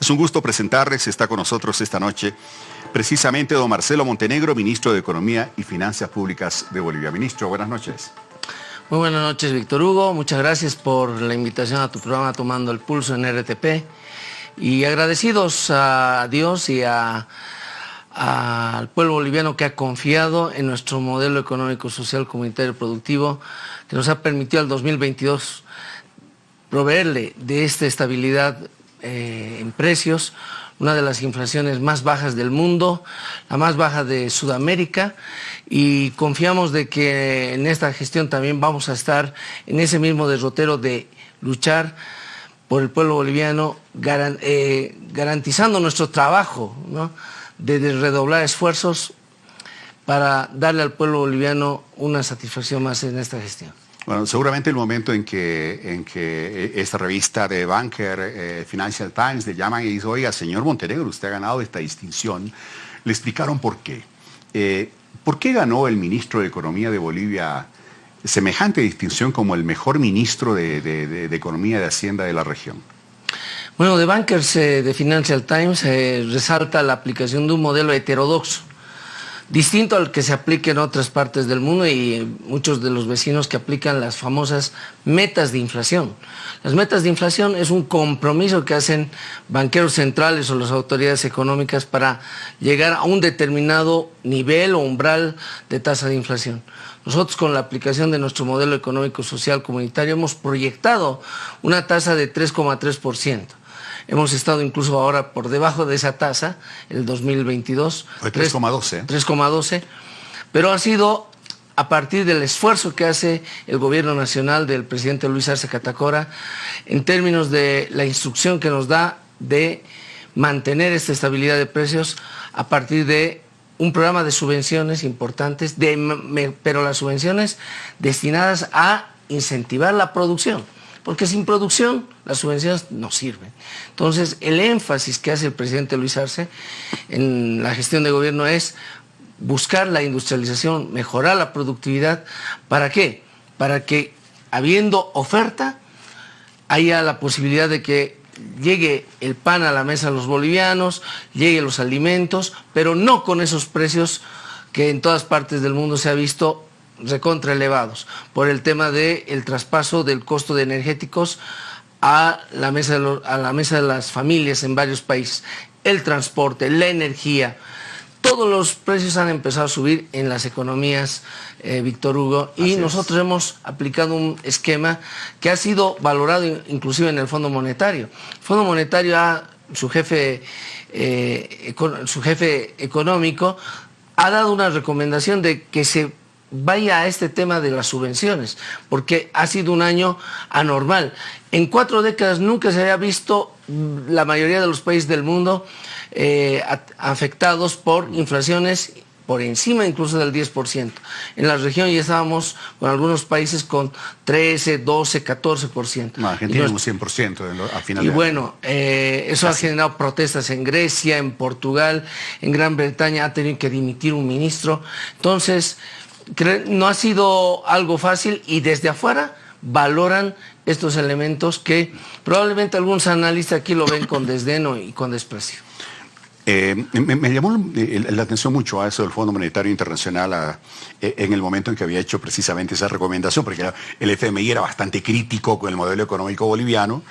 Es un gusto presentarles, está con nosotros esta noche precisamente don Marcelo Montenegro, ministro de Economía y Finanzas Públicas de Bolivia. Ministro, buenas noches. Muy buenas noches, Víctor Hugo. Muchas gracias por la invitación a tu programa Tomando el Pulso en RTP. Y agradecidos a Dios y al pueblo boliviano que ha confiado en nuestro modelo económico, social, comunitario productivo, que nos ha permitido al 2022 proveerle de esta estabilidad eh, en precios, una de las inflaciones más bajas del mundo, la más baja de Sudamérica y confiamos de que en esta gestión también vamos a estar en ese mismo derrotero de luchar por el pueblo boliviano, eh, garantizando nuestro trabajo, de redoblar esfuerzos para darle al pueblo boliviano una satisfacción más en esta gestión. Bueno, seguramente el momento en que, en que esta revista de Banker, eh, Financial Times, le llaman y dicen, oiga, señor Montenegro, usted ha ganado esta distinción, le explicaron por qué. Eh, ¿Por qué ganó el ministro de Economía de Bolivia semejante distinción como el mejor ministro de, Economía y de Hacienda de la región? Bueno, de Bankers eh, de Financial Times resalta la aplicación de un modelo heterodoxo distinto al que se aplica en otras partes del mundo y muchos de los vecinos que aplican las famosas metas de inflación. Las metas de inflación es un compromiso que hacen banqueros centrales o las autoridades económicas para llegar a un determinado nivel o umbral de tasa de inflación. Nosotros con la aplicación de nuestro modelo económico social comunitario hemos proyectado una tasa de 3,3%. Hemos estado incluso ahora por debajo de esa tasa, el 2022. 3,12. 3,12. Pero ha sido a partir del esfuerzo que hace el gobierno nacional del presidente Luis Arce Catacora en términos de la instrucción que nos da de mantener esta estabilidad de precios a partir de un programa de subvenciones importantes, pero las subvenciones destinadas a incentivar la producción porque sin producción las subvenciones no sirven. Entonces, el énfasis que hace el presidente Luis Arce en la gestión de gobierno es buscar la industrialización, mejorar la productividad. ¿Para qué? Para que, habiendo oferta, haya la posibilidad de que llegue el pan a la mesa de los bolivianos, lleguen los alimentos, pero no con esos precios que en todas partes del mundo se ha visto recontra elevados por el tema del el traspaso del costo de energéticos a la, mesa de a la mesa de las familias en varios países. El transporte, la energía, todos los precios han empezado a subir en las economías, eh, Víctor Hugo, y nosotros hemos aplicado un esquema que ha sido valorado inclusive en el Fondo Monetario. El Fondo Monetario, ha, su, jefe, eh, su jefe económico, ha dado una recomendación de que se vaya a este tema de las subvenciones, porque ha sido un año anormal. En cuatro décadas nunca se había visto mm, la mayoría de los países del mundo eh, afectados por inflaciones por encima incluso del 10%. En la región ya estábamos con algunos países con 13, 12, 14%. No, Argentina un 100% a final Y bueno, eh, eso ha generado protestas en Grecia, en Portugal, en Gran Bretaña ha tenido que dimitir un ministro. Entonces, no ha sido algo fácil y desde afuera valoran estos elementos que probablemente algunos analistas aquí lo ven con desdeno y con desprecio. Eh, me, llamó la atención mucho a eso del Fondo Monetario Internacional eh, en el momento en que había hecho precisamente esa recomendación, porque el FMI era bastante crítico con el modelo económico boliviano,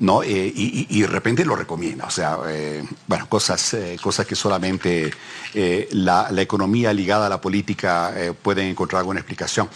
¿no? Eh, y, de repente lo recomienda. O sea, eh, bueno, cosas, eh, cosas que solamente la, la, economía ligada a la política pueden encontrar alguna explicación.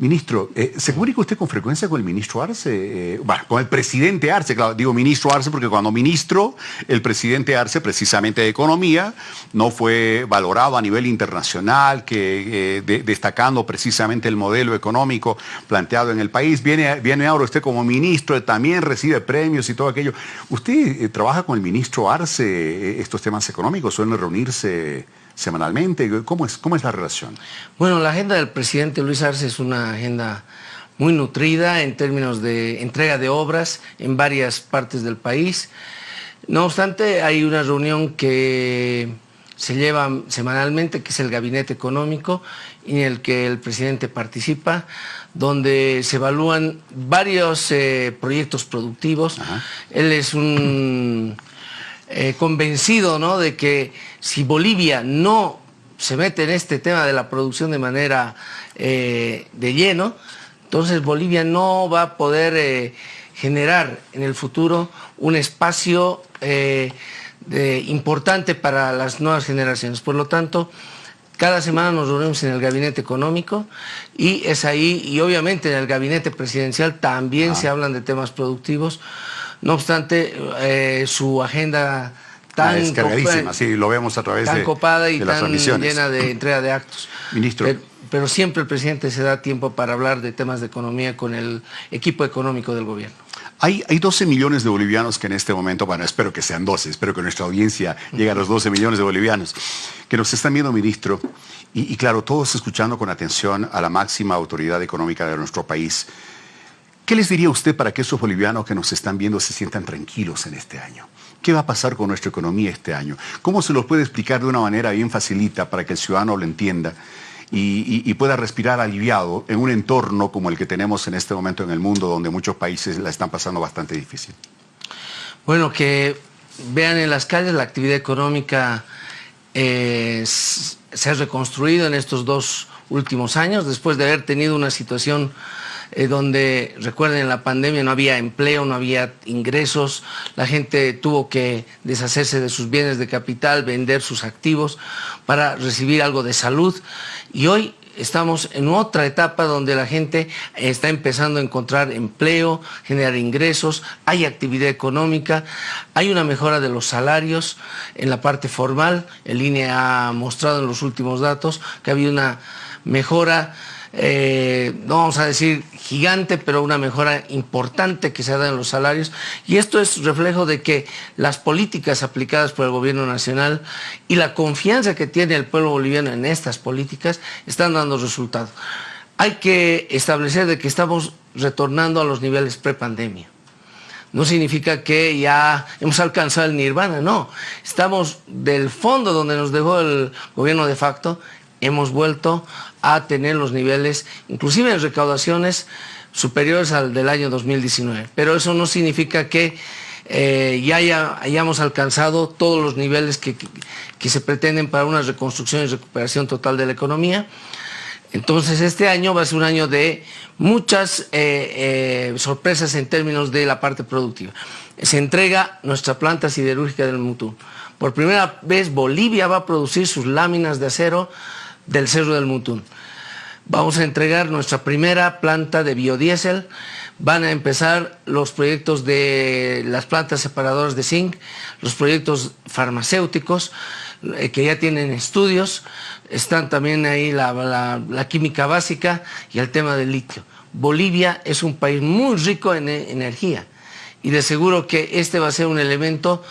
Ministro, eh, ¿se comunica usted con frecuencia con el ministro Arce? Eh, bueno, con el presidente Arce, claro, digo ministro Arce porque cuando ministro, el presidente Arce, precisamente de Economía, no fue valorado a nivel internacional, que eh, destacando precisamente el modelo económico planteado en el país. Viene, viene ahora usted como ministro, también recibe premios y todo aquello. ¿Usted trabaja con el ministro Arce estos temas económicos? ¿Suelen reunirse? Semanalmente? ¿Cómo es, ¿Cómo es la relación? Bueno, la agenda del presidente Luis Arce es una agenda muy nutrida en términos de entrega de obras en varias partes del país. No obstante, hay una reunión que se lleva semanalmente, que es el Gabinete Económico, en el que el presidente participa, donde se evalúan varios eh, proyectos productivos. Él es un eh, convencido ¿no? de que si Bolivia no se mete en este tema de la producción de manera eh, de lleno, entonces Bolivia no va a poder generar en el futuro un espacio importante para las nuevas generaciones. Por lo tanto, cada semana nos reunimos en el gabinete económico y es ahí, y obviamente en el gabinete presidencial también se hablan de temas productivos. No obstante, eh, su agenda tan ah, cargadísima, sí, lo vemos a través tan de, copada y de tan llena de entrega de actos. Ministro. pero siempre el presidente se da tiempo para hablar de temas de economía con el equipo económico del gobierno. Hay, 12 millones de bolivianos que en este momento, bueno, espero que sean 12, espero que nuestra audiencia llegue a los 12 millones de bolivianos, que nos están viendo, ministro, y, claro, todos escuchando con atención a la máxima autoridad económica de nuestro país. ¿Qué les diría usted para que esos bolivianos que nos están viendo se sientan tranquilos en este año? ¿Qué va a pasar con nuestra economía este año? ¿Cómo se los puede explicar de una manera bien facilita para que el ciudadano lo entienda? y, pueda respirar aliviado en un entorno como el que tenemos en este momento en el mundo, donde muchos países la están pasando bastante difícil? Bueno, que vean en las calles la actividad económica eh, se ha reconstruido en estos dos últimos años, después de haber tenido una situación eh, donde, recuerden, en la pandemia no había empleo, no había ingresos, la gente tuvo que deshacerse de sus bienes de capital, vender sus activos para recibir algo de salud. Y hoy estamos en otra etapa donde la gente está empezando a encontrar empleo, generar ingresos, hay actividad económica, hay una mejora de los salarios en la parte formal. El INE ha mostrado en los últimos datos que ha habido una mejora eh, no vamos a decir gigante, pero una mejora importante que se ha dado en los salarios. Y esto es reflejo de que las políticas aplicadas por el gobierno nacional y la confianza que tiene el pueblo boliviano en estas políticas están dando resultados. Hay que establecer de que estamos retornando a los niveles prepandemia. No significa que ya hemos alcanzado el nirvana, no. Estamos del fondo donde nos dejó el gobierno de facto, hemos vuelto a tener los niveles, inclusive en recaudaciones, superiores al del año 2019. Pero eso no significa que eh, ya hayamos alcanzado todos los niveles que, se pretenden para una reconstrucción y recuperación total de la economía. Entonces este año va a ser un año de muchas eh, eh, sorpresas en términos de la parte productiva. Se entrega nuestra planta siderúrgica del Mutú. Por primera vez Bolivia va a producir sus láminas de acero del Cerro del Mutún. Vamos a entregar nuestra primera planta de biodiesel. Van a empezar los proyectos de las plantas separadoras de zinc, los proyectos farmacéuticos eh, que ya tienen estudios. Están también ahí la, química básica y el tema del litio. Bolivia es un país muy rico en energía y de seguro que este va a ser un elemento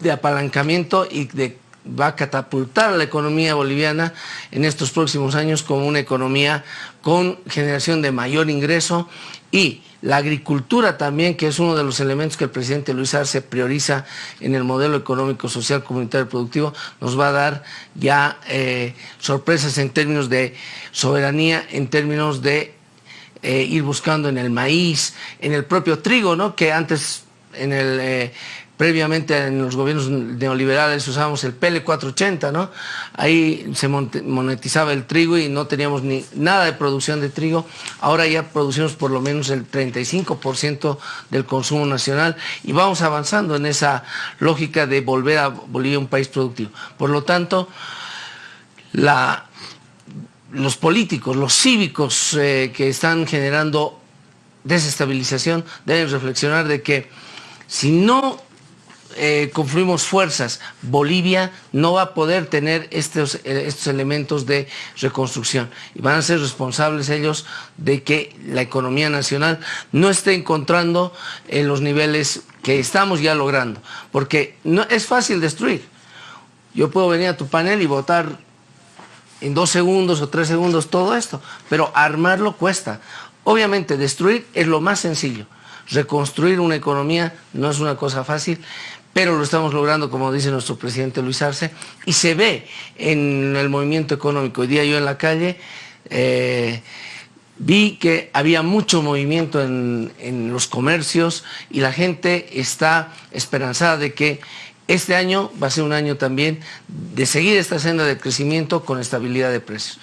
de apalancamiento y de va a catapultar a la economía boliviana en estos próximos años como una economía con generación de mayor ingreso y la agricultura también, que es uno de los elementos que el presidente Luis Arce prioriza en el modelo económico, social, comunitario y productivo, nos va a dar ya eh, sorpresas en términos de soberanía, en términos de eh, ir buscando en el maíz, en el propio trigo, ¿no? que antes en el, eh, previamente en los gobiernos neoliberales usábamos el PL 480, ¿no? Ahí se monetizaba el trigo y no teníamos ni nada de producción de trigo. Ahora ya producimos por lo menos el 35% del consumo nacional y vamos avanzando en esa lógica de volver a Bolivia un país productivo. Por lo tanto, los políticos, los cívicos eh, que están generando desestabilización deben reflexionar de que si no eh, confluimos fuerzas, Bolivia no va a poder tener estos, eh, estos elementos de reconstrucción y van a ser responsables ellos de que la economía nacional no esté encontrando en los niveles que estamos ya logrando, porque no es fácil destruir. Yo puedo venir a tu panel y votar en dos segundos o tres segundos todo esto, pero armarlo cuesta. Obviamente destruir es lo más sencillo. Reconstruir una economía no es una cosa fácil, pero lo estamos logrando, como dice nuestro presidente Luis Arce, y se ve en el movimiento económico. Hoy día yo en la calle eh, vi que había mucho movimiento en, los comercios y la gente está esperanzada de que este año va a ser un año también de seguir esta senda de crecimiento con estabilidad de precios.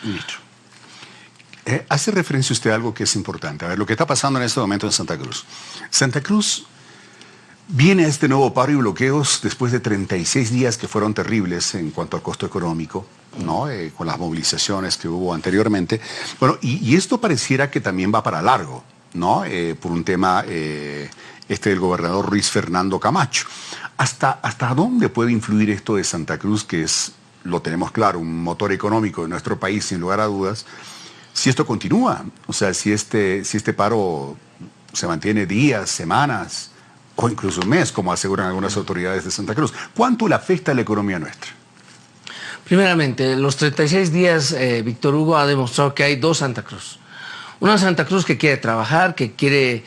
Eh, hace referencia usted a algo que es importante. A ver, lo que está pasando en este momento en Santa Cruz. Santa Cruz viene a este nuevo paro y bloqueos después de 36 días que fueron terribles en cuanto al costo económico, ¿no? Eh, con las movilizaciones que hubo anteriormente. Bueno, y, esto pareciera que también va para largo, ¿no? Eh, por un tema este del gobernador Ruiz Fernando Camacho. ¿Hasta, ¿Hasta dónde puede influir esto de Santa Cruz, que es, lo tenemos claro, un motor económico de nuestro país, sin lugar a dudas? Si esto continúa, o sea, si este, si este paro se mantiene días, semanas o incluso un mes, como aseguran algunas autoridades de Santa Cruz, ¿cuánto le afecta a la economía nuestra? Primeramente, los 36 días, eh, Víctor Hugo ha demostrado que hay dos Santa Cruz. Una Santa Cruz que quiere trabajar, que quiere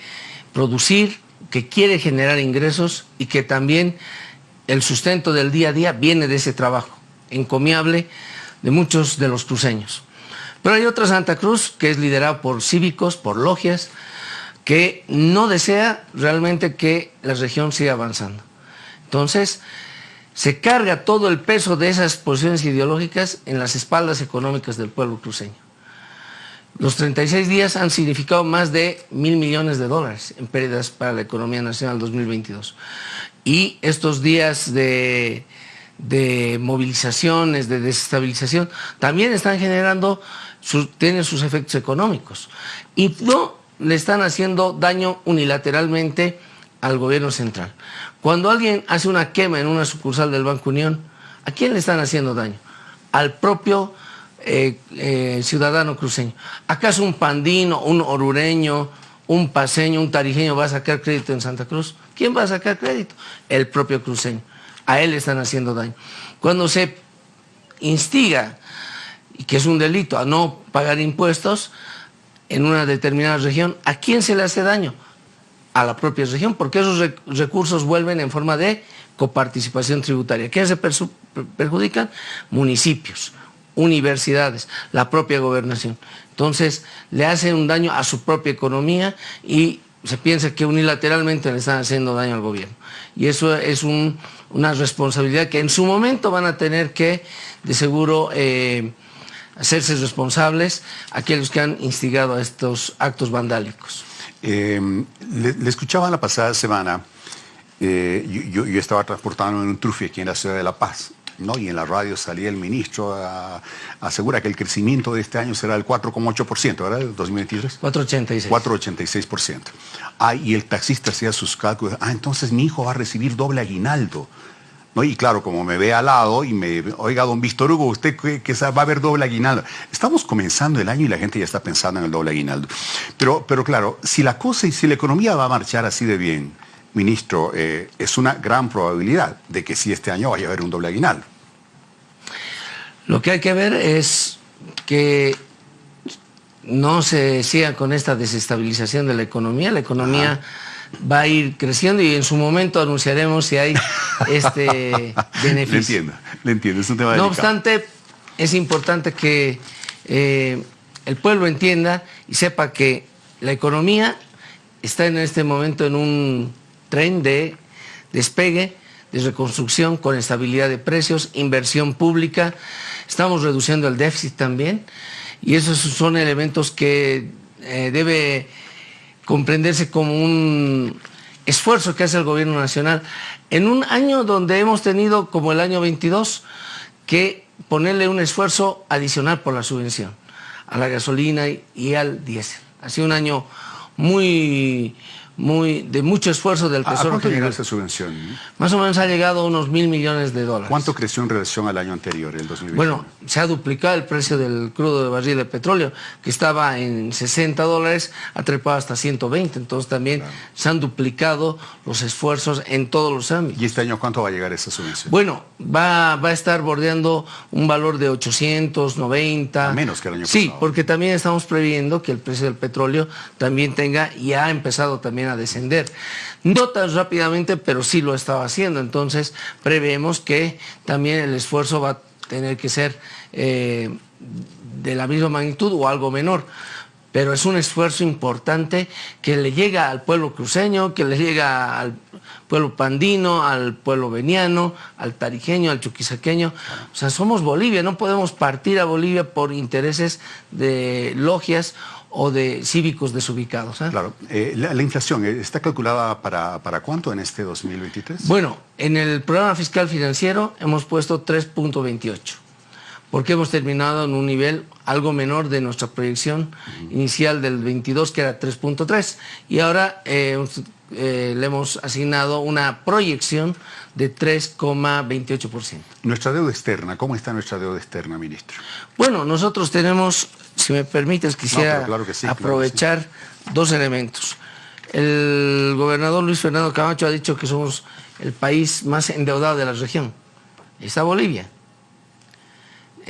producir, que quiere generar ingresos y que también el sustento del día a día viene de ese trabajo encomiable de muchos de los cruceños. Pero hay otra Santa Cruz que es liderada por cívicos, por logias, que no desea realmente que la región siga avanzando. Entonces, se carga todo el peso de esas posiciones ideológicas en las espaldas económicas del pueblo cruceño. Los 36 días han significado más de mil millones de dólares en pérdidas para la economía nacional 2022. Y estos días de, de movilizaciones, de desestabilización, también están generando tienen sus efectos económicos y no le están haciendo daño unilateralmente al gobierno central. Cuando alguien hace una quema en una sucursal del Banco Unión, ¿a quién le están haciendo daño? Al propio eh, eh, ciudadano cruceño. ¿Acaso un pandino, un orureño, un paseño, un tarijeño va a sacar crédito en Santa Cruz? ¿Quién va a sacar crédito? El propio cruceño. A él le están haciendo daño. Cuando se instiga y que es un delito a no pagar impuestos en una determinada región, ¿a quién se le hace daño? A la propia región, porque esos recursos vuelven en forma de coparticipación tributaria. ¿Quiénes se perjudican? Municipios, universidades, la propia gobernación. Entonces, le hacen un daño a su propia economía y se piensa que unilateralmente le están haciendo daño al gobierno. Y eso es una responsabilidad que en su momento van a tener que, de seguro, eh, hacerse responsables aquellos que han instigado a estos actos vandálicos. Em, le, escuchaba la pasada semana, eh, yo, estaba transportando en un trufi aquí en la ciudad de La Paz, ¿no? y en la radio salía el ministro a, asegura que el crecimiento de este año será del 4,8%, ¿verdad? 2023. 4,86. 4,86%. Ah, y el taxista hacía sus cálculos, ah, entonces mi hijo va a recibir doble aguinaldo. ¿No? Y claro, como me ve al lado y me, oiga, don Víctor Hugo, usted que, va a haber doble aguinaldo. Estamos comenzando el año y la gente ya está pensando en el doble aguinaldo. Pero, pero claro, si la cosa y si la economía va a marchar así de bien, ministro, eh, es una gran probabilidad de que sí este año vaya a haber un doble aguinaldo. Lo que hay que ver es que no se siga con esta desestabilización de la economía. La economía va a ir creciendo y en su momento anunciaremos si hay este beneficio. Le entiendo, le entiendo, es un tema No obstante, es importante que eh, el pueblo entienda y sepa que la economía está en este momento en un tren de despegue, de reconstrucción con estabilidad de precios, inversión pública, estamos reduciendo el déficit también y esos son elementos que eh, debe comprenderse como un esfuerzo que hace el gobierno nacional en un año donde hemos tenido, como el año 22, que ponerle un esfuerzo adicional por la subvención a la gasolina y al diésel. Ha sido un año muy muy, de mucho esfuerzo del Tesoro ¿A cuánto llegó esa subvención? Más o menos ha llegado a unos mil millones de dólares. ¿Cuánto creció en relación al año anterior, el 2021? Bueno, se ha duplicado el precio del crudo de barril de petróleo, que estaba en 60 dólares, ha trepado hasta 120, entonces también se han duplicado los esfuerzos en todos los ámbitos. ¿Y este año cuánto va a llegar esa subvención? Bueno, va, va a estar bordeando un valor de 890. menos que el año pasado. Sí, porque también estamos previendo que el precio del petróleo también tenga, y ha empezado también a descender. No tan rápidamente, pero sí lo estaba haciendo. Entonces, preveemos que también el esfuerzo va a tener que ser eh, de la misma magnitud o algo menor pero es un esfuerzo importante que le llega al pueblo cruceño, que le llega al pueblo pandino, al pueblo veniano, al tarijeño, al chuquisaqueño. O sea, somos Bolivia, no podemos partir a Bolivia por intereses de logias o de cívicos desubicados. ¿eh? Claro, eh, la, inflación, eh, ¿está calculada para, para cuánto en este 2023? Bueno, en el programa fiscal financiero hemos puesto 3.28 porque hemos terminado en un nivel algo menor de nuestra proyección inicial del 22, que era 3.3, y ahora eh, eh, le hemos asignado una proyección de 3,28%. Nuestra deuda externa, ¿cómo está nuestra deuda externa, ministro? Bueno, nosotros tenemos, si me permites, quisiera aprovechar dos elementos. El gobernador Luis Fernando Camacho ha dicho que somos el país más endeudado de la región. Está Bolivia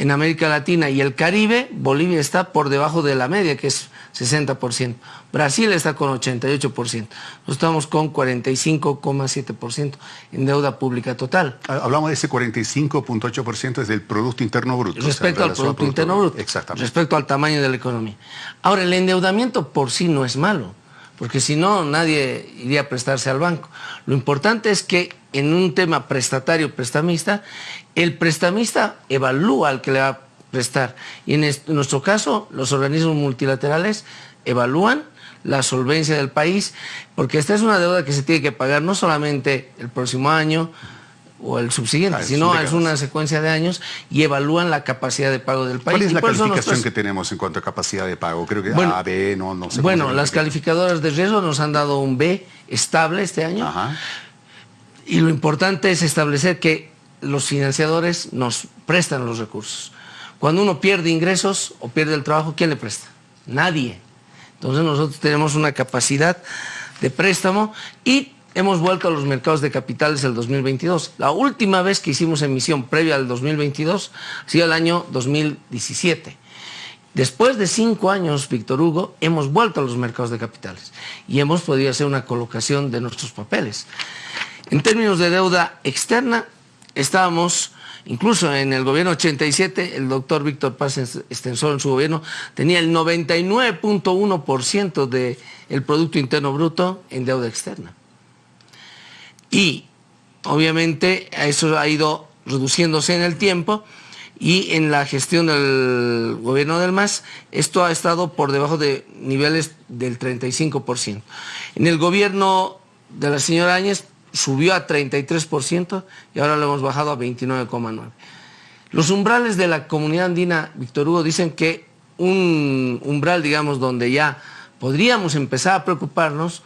en América Latina y el Caribe, Bolivia está por debajo de la media, que es 60%. Brasil está con 88%. Nosotros estamos con 45,7% en deuda pública total. Ah, hablamos de ese 45,8% es del Producto Interno Bruto. Respecto al Producto Interno Bruto. Exactamente. Respecto al tamaño de la economía. Ahora, el endeudamiento por sí no es malo, porque si no, nadie iría a prestarse al banco. Lo importante es que en un tema prestatario, prestamista, el prestamista evalúa al que le va a prestar. Y en, nuestro caso, los organismos multilaterales evalúan la solvencia del país, porque esta es una deuda que se tiene que pagar no solamente el próximo año o el subsiguiente, ah, sino es una secuencia de años y evalúan la capacidad de pago del país. ¿Cuál es la calificación que tenemos en cuanto a capacidad de pago? Creo que A, B, no, no sé. Bueno, las calificadoras de riesgo nos han dado un B estable este año. Ajá. Y lo importante es establecer que los financiadores nos prestan los recursos. Cuando uno pierde ingresos o pierde el trabajo, ¿quién le presta? Nadie. Entonces nosotros tenemos una capacidad de préstamo y hemos vuelto a los mercados de capitales el 2022. La última vez que hicimos emisión previa al 2022 ha sido el año 2017. Después de cinco años, Víctor Hugo, hemos vuelto a los mercados de capitales y hemos podido hacer una colocación de nuestros papeles. En términos de deuda externa, estábamos, incluso en el gobierno 87, el doctor Víctor Paz Extensor en su gobierno tenía el 99.1% del Producto Interno Bruto en deuda externa. Y obviamente eso ha ido reduciéndose en el tiempo y en la gestión del gobierno del MAS esto ha estado por debajo de niveles del 35%. En el gobierno de la señora Áñez subió a 33% y ahora lo hemos bajado a 29,9%. Los umbrales de la comunidad andina, Víctor Hugo, dicen que un umbral, digamos, donde ya podríamos empezar a preocuparnos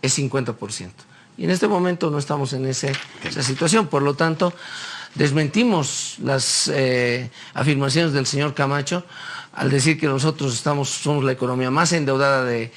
es 50%. Y en este momento no estamos en esa situación, por lo tanto, desmentimos las eh, afirmaciones del señor Camacho al decir que nosotros estamos, somos la economía más endeudada de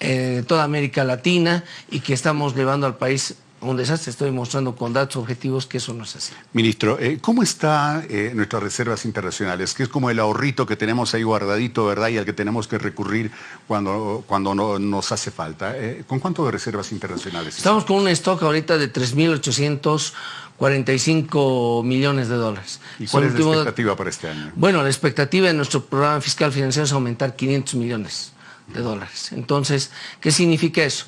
eh, toda América Latina y que estamos llevando al país un desastre, estoy mostrando con datos objetivos que eso no es así. Ministro, eh, ¿cómo están eh, nuestras reservas internacionales? Que es como el ahorrito que tenemos ahí guardadito, ¿verdad? Y al que tenemos que recurrir cuando, cuando no, nos hace falta. Eh, ¿Con cuánto de reservas internacionales? Estamos con un stock ahorita de 3.845 millones de dólares. ¿Y cuál es la expectativa para este año? Bueno, la expectativa de nuestro programa fiscal financiero es aumentar 500 millones de dólares. Entonces, ¿qué significa eso?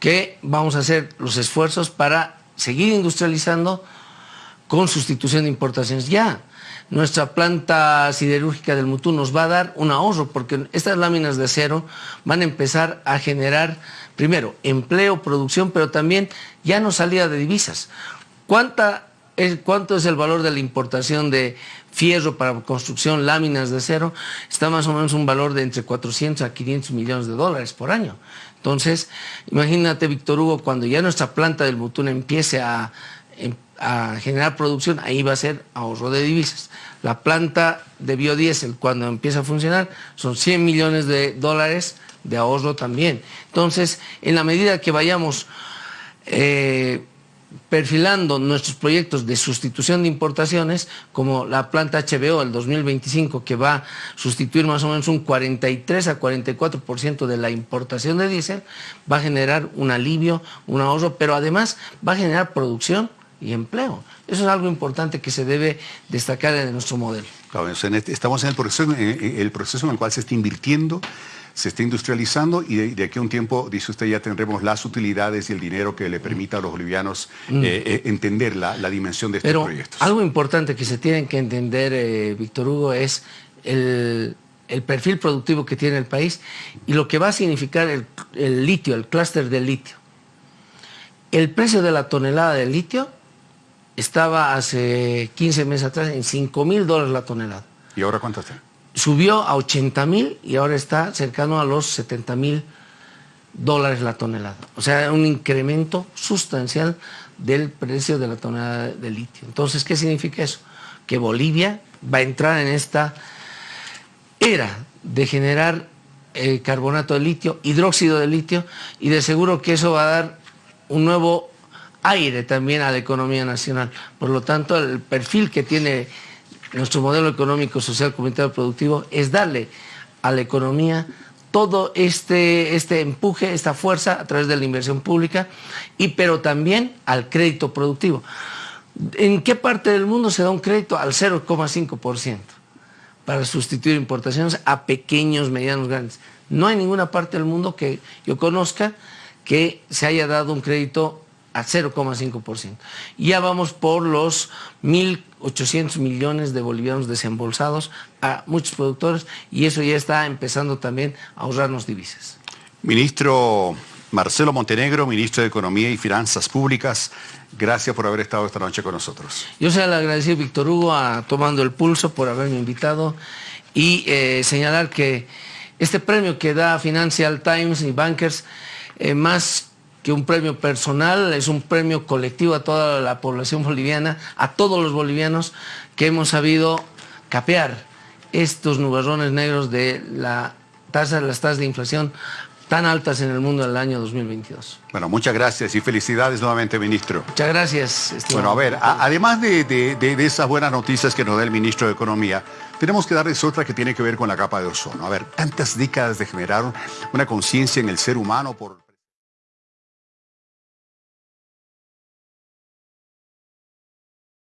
Que vamos a hacer los esfuerzos para seguir industrializando con sustitución de importaciones. Ya, nuestra planta siderúrgica del Mutú nos va a dar un ahorro porque estas láminas de acero van a empezar a generar, primero, empleo, producción, pero también ya no salida de divisas. ¿Cuánta ¿Cuánto es el valor de la importación de fierro para construcción, láminas de acero? Está más o menos un valor de entre 400 a 500 millones de dólares por año. Entonces, imagínate, Víctor Hugo, cuando ya nuestra planta del Butún empiece a, em, a, generar producción, ahí va a ser ahorro de divisas. La planta de biodiesel, cuando empieza a funcionar, son 100 millones de dólares de ahorro también. Entonces, en la medida que vayamos eh, perfilando nuestros proyectos de sustitución de importaciones, como la planta HBO el 2025, que va a sustituir más o menos un 43 a 44% de la importación de diésel, va a generar un alivio, un ahorro, pero además va a generar producción y empleo. Eso es algo importante que se debe destacar en nuestro modelo. Este, estamos en el proceso, en el proceso en el cual se está invirtiendo se está industrializando y de, aquí a un tiempo, dice usted, ya tendremos las utilidades y el dinero que le permita a los bolivianos mm. eh, eh, entender la, dimensión de estos Pero proyectos. Algo importante que se tiene que entender, eh, Víctor Hugo, es el, perfil productivo que tiene el país y lo que va a significar el, el litio, el clúster del litio. El precio de la tonelada de litio estaba hace 15 meses atrás en 5 mil dólares la tonelada. ¿Y ahora cuánto está? Subió a 80 mil y ahora está cercano a los 70 mil dólares la tonelada. O sea, un incremento sustancial del precio de la tonelada de litio. Entonces, ¿qué significa eso? Que Bolivia va a entrar en esta era de generar eh, carbonato de litio, hidróxido de litio, y de seguro que eso va a dar un nuevo aire también a la economía nacional. Por lo tanto, el perfil que tiene nuestro modelo económico, social, comunitario, productivo, es darle a la economía todo este, este empuje, esta fuerza a través de la inversión pública, y, pero también al crédito productivo. ¿En qué parte del mundo se da un crédito? Al 0,5% para sustituir importaciones a pequeños, medianos, grandes. No hay ninguna parte del mundo que yo conozca que se haya dado un crédito a 0,5%. Ya vamos por los 1.800 millones de bolivianos desembolsados a muchos productores y eso ya está empezando también a ahorrarnos divisas. Ministro Marcelo Montenegro, ministro de Economía y Finanzas Públicas, gracias por haber estado esta noche con nosotros. Yo se le agradecido, Víctor Hugo, a Tomando el Pulso por haberme invitado y eh, señalar que este premio que da Financial Times y Bankers, eh, más que un premio personal, es un premio colectivo a toda la población boliviana, a todos los bolivianos que hemos sabido capear estos nubarrones negros de la tasa, las tasas de inflación tan altas en el mundo en el año 2022. Bueno, muchas gracias y felicidades nuevamente, ministro. Muchas gracias. Bueno, a ver, además de, de, esas buenas noticias que nos da el ministro de Economía, tenemos que darles otra que tiene que ver con la capa de ozono. A ver, tantas décadas de generar una conciencia en el ser humano por...